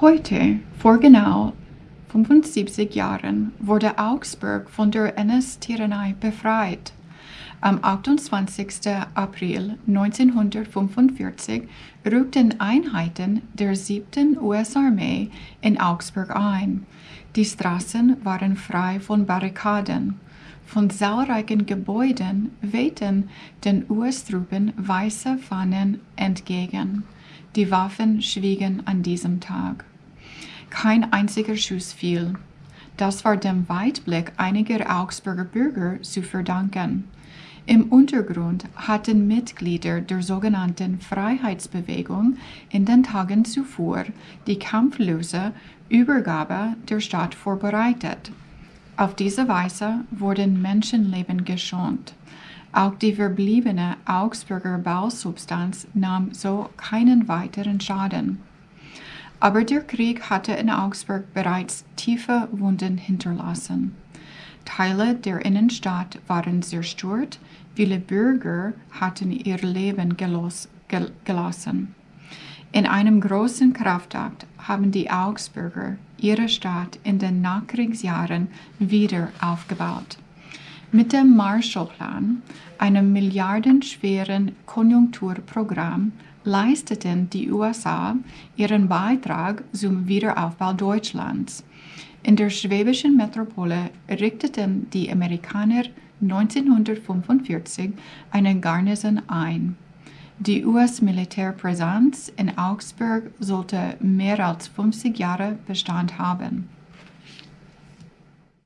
Heute, vor genau 75 Jahren, wurde Augsburg von der NS-Tyrannei befreit. Am 28. April 1945 rückten Einheiten der 7. US-Armee in Augsburg ein. Die Straßen waren frei von Barrikaden. Von zahlreichen Gebäuden wehten den US-Truppen weiße Fahnen entgegen. Die Waffen schwiegen an diesem Tag. Kein einziger Schuss fiel. Das war dem Weitblick einiger Augsburger Bürger zu verdanken. Im Untergrund hatten Mitglieder der sogenannten Freiheitsbewegung in den Tagen zuvor die kampflose Übergabe der Stadt vorbereitet. Auf diese Weise wurden Menschenleben geschont. Auch die verbliebene Augsburger Bausubstanz nahm so keinen weiteren Schaden. Aber der Krieg hatte in Augsburg bereits tiefe Wunden hinterlassen. Teile der Innenstadt waren zerstört, viele Bürger hatten ihr Leben gelos, gel, gelassen. In einem großen Kraftakt haben die Augsburger ihre Stadt in den Nachkriegsjahren wieder aufgebaut. Mit dem Marshallplan, einem milliardenschweren Konjunkturprogramm, leisteten die USA ihren Beitrag zum Wiederaufbau Deutschlands. In der schwäbischen Metropole richteten die Amerikaner 1945 eine Garnison ein. Die US-Militärpräsenz in Augsburg sollte mehr als 50 Jahre Bestand haben.